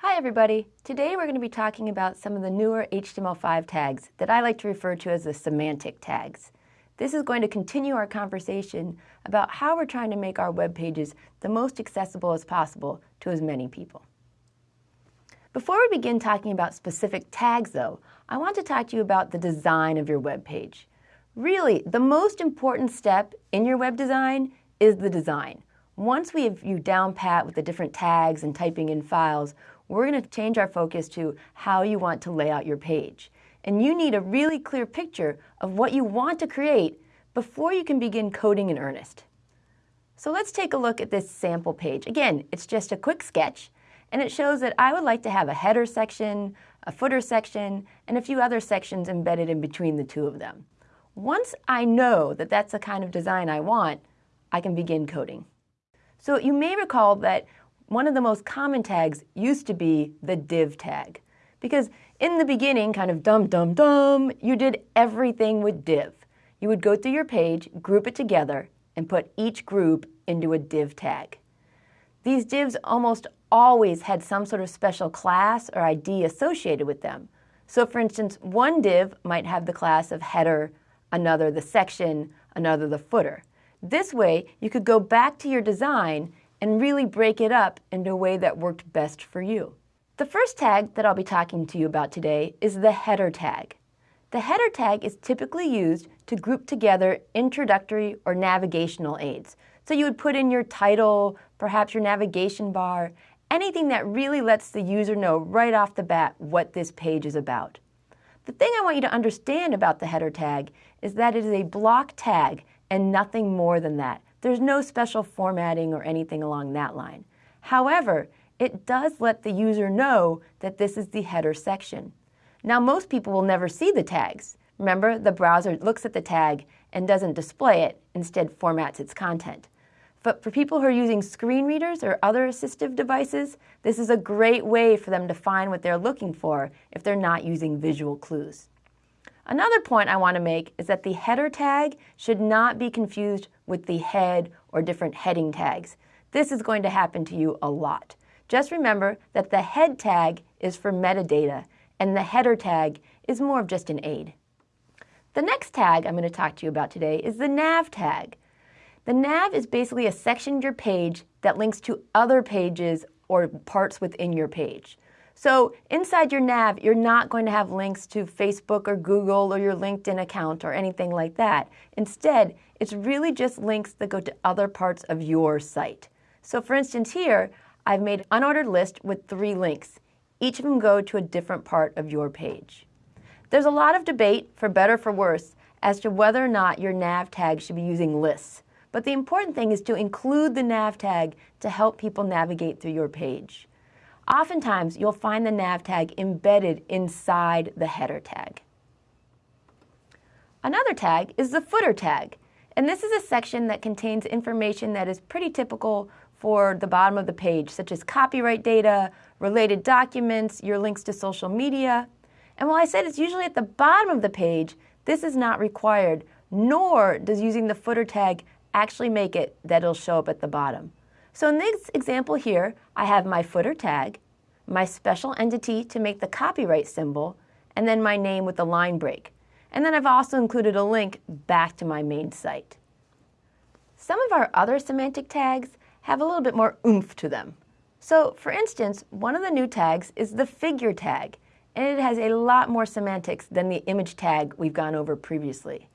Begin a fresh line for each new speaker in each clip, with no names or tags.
Hi everybody! Today we're going to be talking about some of the newer HTML5 tags that I like to refer to as the semantic tags. This is going to continue our conversation about how we're trying to make our web pages the most accessible as possible to as many people. Before we begin talking about specific tags though, I want to talk to you about the design of your web page. Really, the most important step in your web design is the design. Once we have you down pat with the different tags and typing in files, we're going to change our focus to how you want to lay out your page. And you need a really clear picture of what you want to create before you can begin coding in earnest. So let's take a look at this sample page. Again, it's just a quick sketch, and it shows that I would like to have a header section, a footer section, and a few other sections embedded in between the two of them. Once I know that that's the kind of design I want, I can begin coding. So you may recall that one of the most common tags used to be the div tag. Because in the beginning, kind of dum dum dum, you did everything with div. You would go through your page, group it together, and put each group into a div tag. These divs almost always had some sort of special class or ID associated with them. So for instance, one div might have the class of header, another the section, another the footer. This way, you could go back to your design and really break it up in a way that worked best for you. The first tag that I'll be talking to you about today is the header tag. The header tag is typically used to group together introductory or navigational aids. So you would put in your title, perhaps your navigation bar, anything that really lets the user know right off the bat what this page is about. The thing I want you to understand about the header tag is that it is a block tag and nothing more than that. There's no special formatting or anything along that line. However, it does let the user know that this is the header section. Now, most people will never see the tags. Remember, the browser looks at the tag and doesn't display it, instead formats its content. But for people who are using screen readers or other assistive devices, this is a great way for them to find what they're looking for if they're not using visual clues. Another point I want to make is that the header tag should not be confused with the head or different heading tags. This is going to happen to you a lot. Just remember that the head tag is for metadata and the header tag is more of just an aid. The next tag I'm going to talk to you about today is the nav tag. The nav is basically a section of your page that links to other pages or parts within your page. So inside your nav, you're not going to have links to Facebook or Google or your LinkedIn account or anything like that. Instead, it's really just links that go to other parts of your site. So for instance here, I've made an unordered list with three links. Each of them go to a different part of your page. There's a lot of debate, for better or for worse, as to whether or not your nav tag should be using lists. But the important thing is to include the nav tag to help people navigate through your page. Oftentimes, you'll find the nav tag embedded inside the header tag. Another tag is the footer tag, and this is a section that contains information that is pretty typical for the bottom of the page, such as copyright data, related documents, your links to social media. And while I said it's usually at the bottom of the page, this is not required, nor does using the footer tag actually make it that it'll show up at the bottom. So in this example here, I have my footer tag, my special entity to make the copyright symbol, and then my name with the line break. And then I've also included a link back to my main site. Some of our other semantic tags have a little bit more oomph to them. So for instance, one of the new tags is the figure tag, and it has a lot more semantics than the image tag we've gone over previously.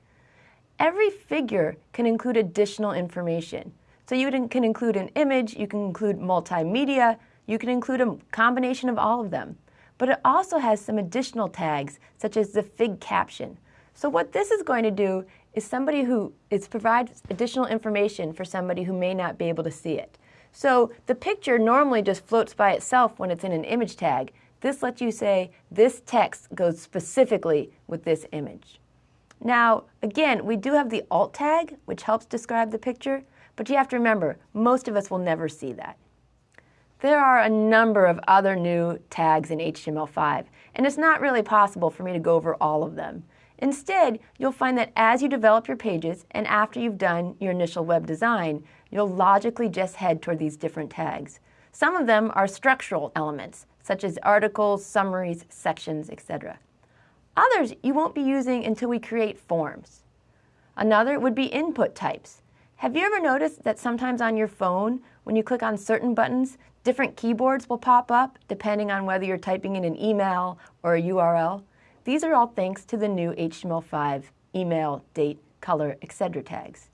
Every figure can include additional information. So you can include an image, you can include multimedia, you can include a combination of all of them. But it also has some additional tags, such as the fig caption. So what this is going to do is somebody who is provides additional information for somebody who may not be able to see it. So the picture normally just floats by itself when it's in an image tag. This lets you say this text goes specifically with this image. Now, again, we do have the alt tag, which helps describe the picture, but you have to remember, most of us will never see that. There are a number of other new tags in HTML5, and it's not really possible for me to go over all of them. Instead, you'll find that as you develop your pages and after you've done your initial web design, you'll logically just head toward these different tags. Some of them are structural elements, such as articles, summaries, sections, etc. Others you won't be using until we create forms. Another would be input types. Have you ever noticed that sometimes on your phone, when you click on certain buttons, different keyboards will pop up depending on whether you're typing in an email or a URL? These are all thanks to the new HTML5 email, date, color, etc. tags.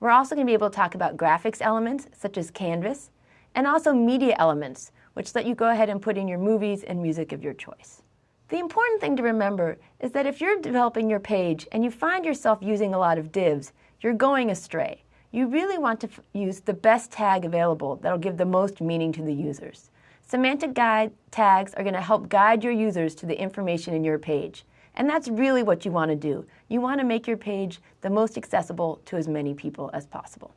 We're also going to be able to talk about graphics elements such as Canvas and also media elements, which let you go ahead and put in your movies and music of your choice. The important thing to remember is that if you're developing your page and you find yourself using a lot of divs, you're going astray. You really want to use the best tag available that'll give the most meaning to the users. Semantic guide tags are going to help guide your users to the information in your page. And that's really what you want to do. You want to make your page the most accessible to as many people as possible.